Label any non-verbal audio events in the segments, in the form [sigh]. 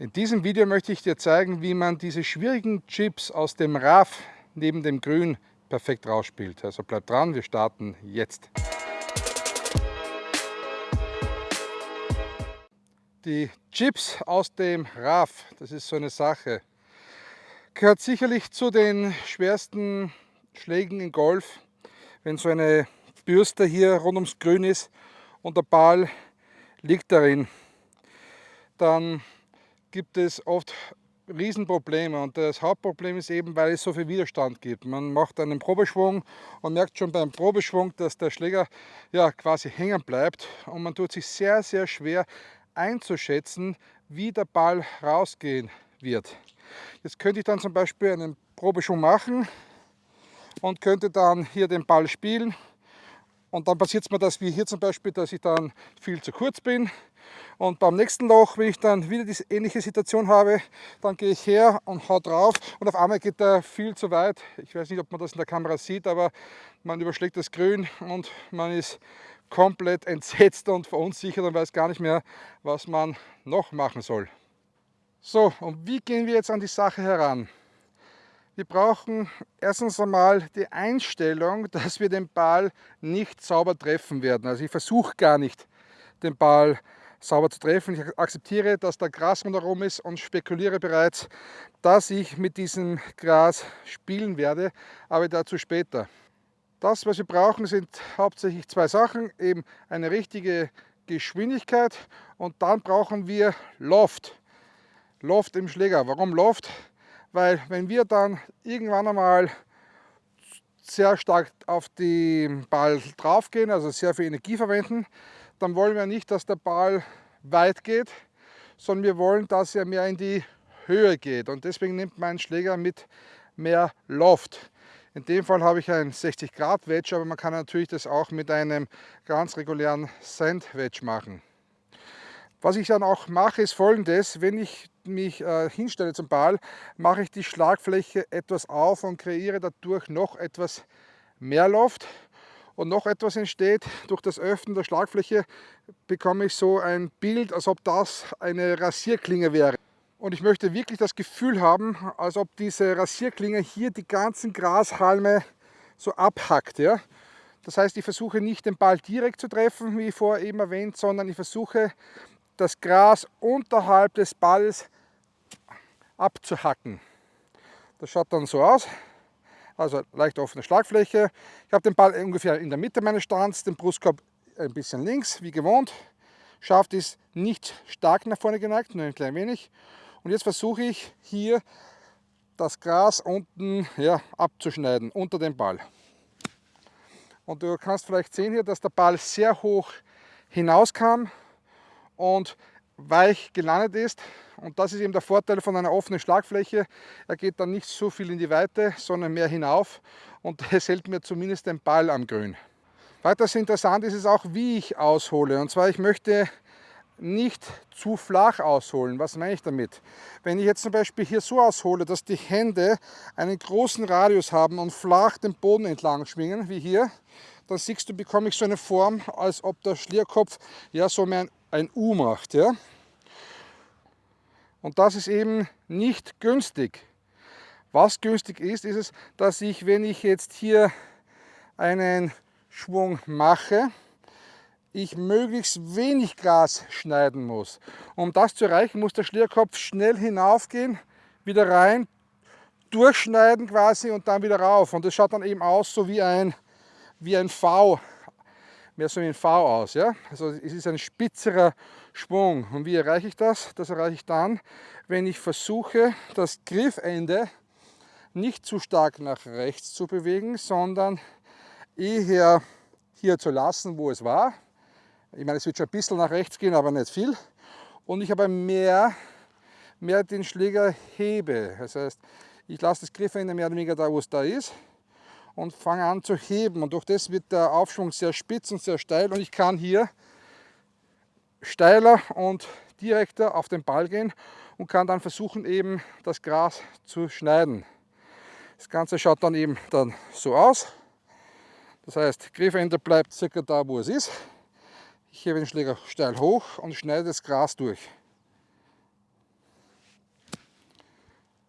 In diesem Video möchte ich dir zeigen, wie man diese schwierigen Chips aus dem RAF neben dem Grün perfekt rausspielt. Also bleib dran, wir starten jetzt. Die Chips aus dem RAF, das ist so eine Sache, gehört sicherlich zu den schwersten Schlägen in Golf, wenn so eine Bürste hier rund ums Grün ist und der Ball liegt darin. Dann gibt es oft Riesenprobleme und das Hauptproblem ist eben, weil es so viel Widerstand gibt. Man macht einen Probeschwung und merkt schon beim Probeschwung, dass der Schläger ja quasi hängen bleibt und man tut sich sehr, sehr schwer einzuschätzen, wie der Ball rausgehen wird. Jetzt könnte ich dann zum Beispiel einen Probeschwung machen und könnte dann hier den Ball spielen und dann passiert es mir das wie hier zum Beispiel, dass ich dann viel zu kurz bin. Und beim nächsten Loch, wenn ich dann wieder diese ähnliche Situation habe, dann gehe ich her und hau drauf und auf einmal geht er viel zu weit. Ich weiß nicht, ob man das in der Kamera sieht, aber man überschlägt das Grün und man ist komplett entsetzt und verunsichert und weiß gar nicht mehr, was man noch machen soll. So, und wie gehen wir jetzt an die Sache heran? Wir brauchen erstens einmal die Einstellung, dass wir den Ball nicht sauber treffen werden. Also ich versuche gar nicht, den Ball sauber zu treffen. Ich akzeptiere, dass da Gras rundherum ist und spekuliere bereits, dass ich mit diesem Gras spielen werde, aber dazu später. Das, was wir brauchen, sind hauptsächlich zwei Sachen, eben eine richtige Geschwindigkeit und dann brauchen wir Loft. Loft im Schläger. Warum Loft? weil wenn wir dann irgendwann einmal sehr stark auf den Ball drauf gehen, also sehr viel Energie verwenden, dann wollen wir nicht, dass der Ball weit geht, sondern wir wollen, dass er mehr in die Höhe geht und deswegen nimmt mein Schläger mit mehr Loft. In dem Fall habe ich ein 60 Grad Wedge, aber man kann natürlich das auch mit einem ganz regulären Sand Wedge machen. Was ich dann auch mache, ist folgendes. Wenn ich mich äh, hinstelle zum Ball, mache ich die Schlagfläche etwas auf und kreiere dadurch noch etwas mehr Loft. Und noch etwas entsteht, durch das Öffnen der Schlagfläche bekomme ich so ein Bild, als ob das eine Rasierklinge wäre. Und ich möchte wirklich das Gefühl haben, als ob diese Rasierklinge hier die ganzen Grashalme so abhackt. Ja? Das heißt, ich versuche nicht den Ball direkt zu treffen, wie vorher eben erwähnt, sondern ich versuche das Gras unterhalb des Balls abzuhacken. Das schaut dann so aus. Also leicht offene Schlagfläche. Ich habe den Ball ungefähr in der Mitte meines Stands, den Brustkorb ein bisschen links, wie gewohnt. Schaft ist nicht stark nach vorne geneigt, nur ein klein wenig. Und jetzt versuche ich hier das Gras unten ja, abzuschneiden, unter dem Ball. Und du kannst vielleicht sehen hier, dass der Ball sehr hoch hinauskam und weich gelandet ist. Und das ist eben der Vorteil von einer offenen Schlagfläche. Er geht dann nicht so viel in die Weite, sondern mehr hinauf und [laughs] es hält mir zumindest den Ball am Grün. Weiters interessant ist es auch, wie ich aushole. Und zwar, ich möchte nicht zu flach ausholen. Was meine ich damit? Wenn ich jetzt zum Beispiel hier so aushole, dass die Hände einen großen Radius haben und flach den Boden entlang schwingen, wie hier, dann siehst du, bekomme ich so eine Form, als ob der Schlierkopf ja so ein ein U macht. Ja? Und das ist eben nicht günstig. Was günstig ist, ist es, dass ich, wenn ich jetzt hier einen Schwung mache, ich möglichst wenig Gras schneiden muss. Um das zu erreichen, muss der Schlierkopf schnell hinaufgehen, wieder rein, durchschneiden quasi und dann wieder rauf. Und das schaut dann eben aus so wie ein, wie ein V mehr so wie ein V aus. Ja? Also es ist ein spitzerer Schwung. Und wie erreiche ich das? Das erreiche ich dann, wenn ich versuche, das Griffende nicht zu stark nach rechts zu bewegen, sondern eher hier zu lassen, wo es war. Ich meine, es wird schon ein bisschen nach rechts gehen, aber nicht viel. Und ich aber mehr, mehr den Schläger hebe. Das heißt, ich lasse das Griffende mehr oder weniger da, wo es da ist und fange an zu heben. Und durch das wird der Aufschwung sehr spitz und sehr steil und ich kann hier steiler und direkter auf den Ball gehen und kann dann versuchen eben das Gras zu schneiden. Das Ganze schaut dann eben dann so aus. Das heißt, Griffende bleibt circa da, wo es ist. Ich hebe den Schläger steil hoch und schneide das Gras durch.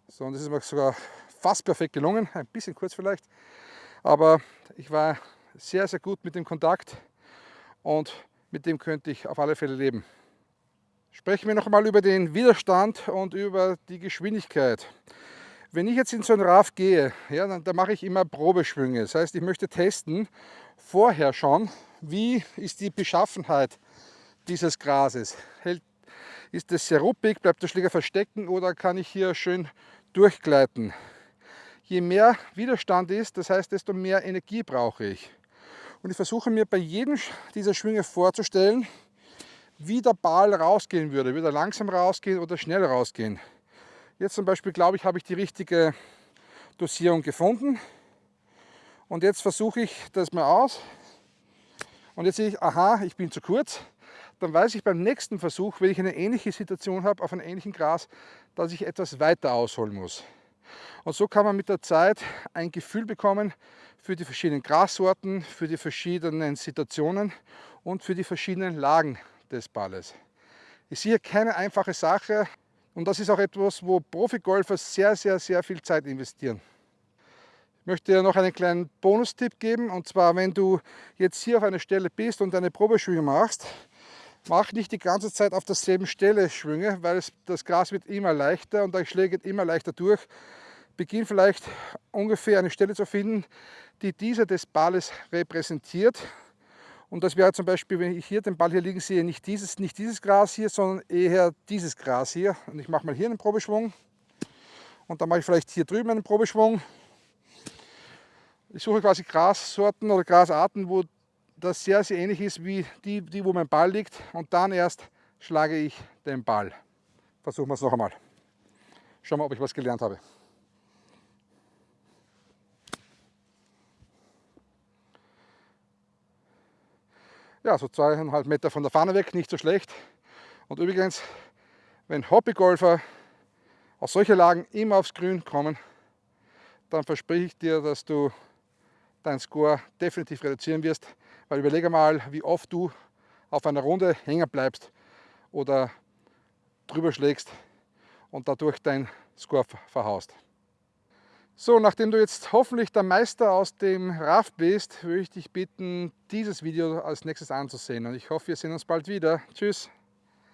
So, und das ist mir sogar fast perfekt gelungen, ein bisschen kurz vielleicht, aber ich war sehr, sehr gut mit dem Kontakt und mit dem könnte ich auf alle Fälle leben. Sprechen wir noch einmal über den Widerstand und über die Geschwindigkeit. Wenn ich jetzt in so ein RAF gehe, ja, dann, dann mache ich immer Probeschwünge. Das heißt, ich möchte testen vorher schon, wie ist die Beschaffenheit dieses Grases. Hält, ist es sehr ruppig, bleibt der Schläger verstecken oder kann ich hier schön durchgleiten. Je mehr Widerstand ist, das heißt, desto mehr Energie brauche ich. Und ich versuche mir bei jedem dieser Schwünge vorzustellen, wie der Ball rausgehen würde. Würde er langsam rausgehen oder schnell rausgehen. Jetzt zum Beispiel glaube ich, habe ich die richtige Dosierung gefunden. Und jetzt versuche ich das mal aus. Und jetzt sehe ich, aha, ich bin zu kurz. Dann weiß ich beim nächsten Versuch, wenn ich eine ähnliche Situation habe, auf einem ähnlichen Gras, dass ich etwas weiter ausholen muss. Und so kann man mit der Zeit ein Gefühl bekommen für die verschiedenen Grassorten, für die verschiedenen Situationen und für die verschiedenen Lagen des Balles. Ich sehe keine einfache Sache, und das ist auch etwas, wo Profigolfer sehr, sehr, sehr viel Zeit investieren. Ich möchte dir noch einen kleinen Bonustipp geben. Und zwar, wenn du jetzt hier auf einer Stelle bist und eine Probeschwünge machst, mach nicht die ganze Zeit auf derselben Stelle Schwünge, weil es, das Gras wird immer leichter und der Schläger geht immer leichter durch. Beginn vielleicht ungefähr eine Stelle zu finden, die dieser des Balles repräsentiert und das wäre zum Beispiel, wenn ich hier den Ball hier liegen sehe, nicht dieses, nicht dieses Gras hier, sondern eher dieses Gras hier. Und ich mache mal hier einen Probeschwung. Und dann mache ich vielleicht hier drüben einen Probeschwung. Ich suche quasi Grassorten oder Grasarten, wo das sehr, sehr ähnlich ist wie die, die, wo mein Ball liegt. Und dann erst schlage ich den Ball. Versuchen wir es noch einmal. Schauen wir, ob ich was gelernt habe. Ja, so zweieinhalb Meter von der Fahne weg, nicht so schlecht. Und übrigens, wenn Hobbygolfer aus solchen Lagen immer aufs Grün kommen, dann verspreche ich dir, dass du deinen Score definitiv reduzieren wirst. Weil überlege mal, wie oft du auf einer Runde hängen bleibst oder drüber schlägst und dadurch dein Score verhaust. So, nachdem du jetzt hoffentlich der Meister aus dem RAF bist, würde ich dich bitten, dieses Video als nächstes anzusehen. Und ich hoffe, wir sehen uns bald wieder. Tschüss!